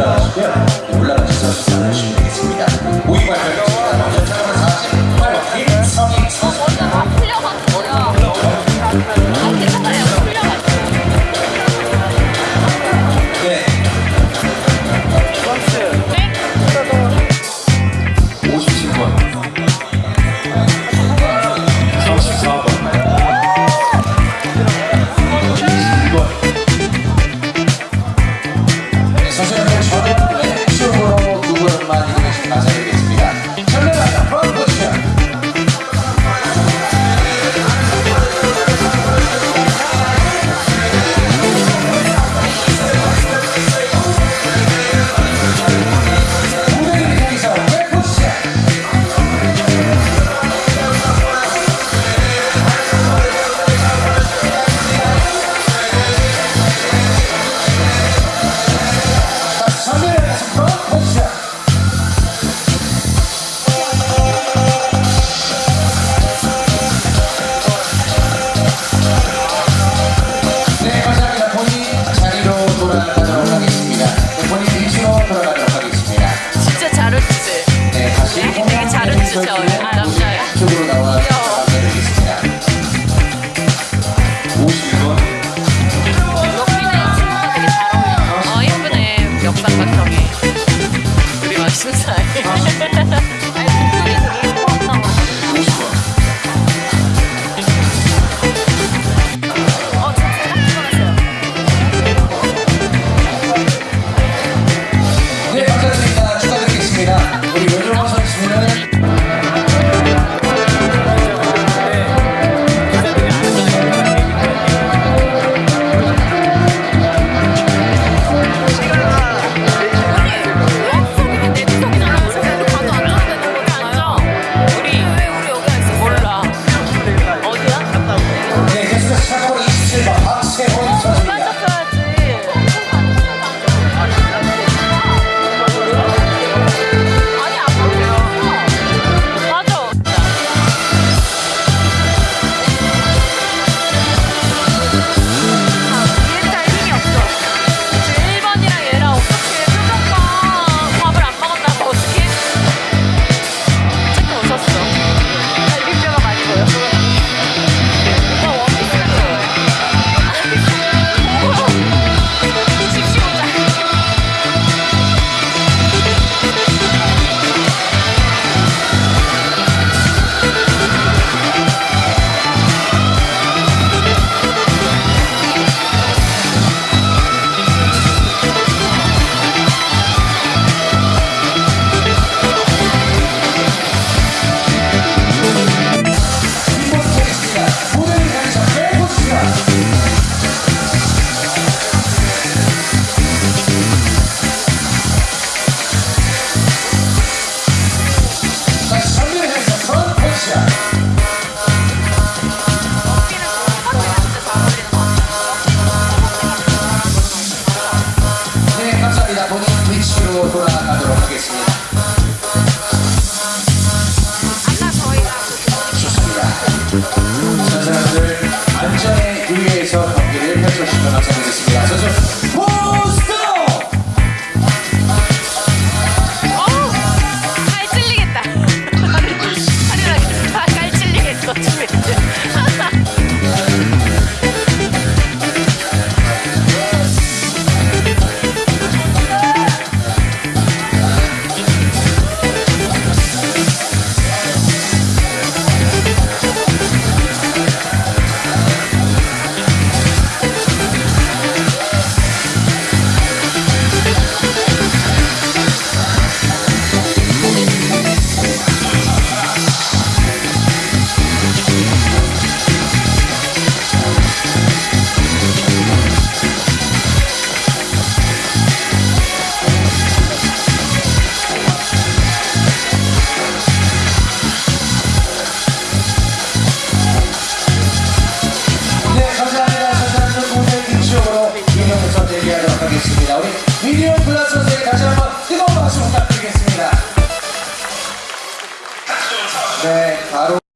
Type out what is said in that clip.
올라가시고요 올라가셔서 식사하시면 되겠습니다 to tell you. Mm-hmm. 있습니다. 우리 미디어 플라스 선생님 다시 한번 뜨거운 박수 부탁드리겠습니다. 네, 바로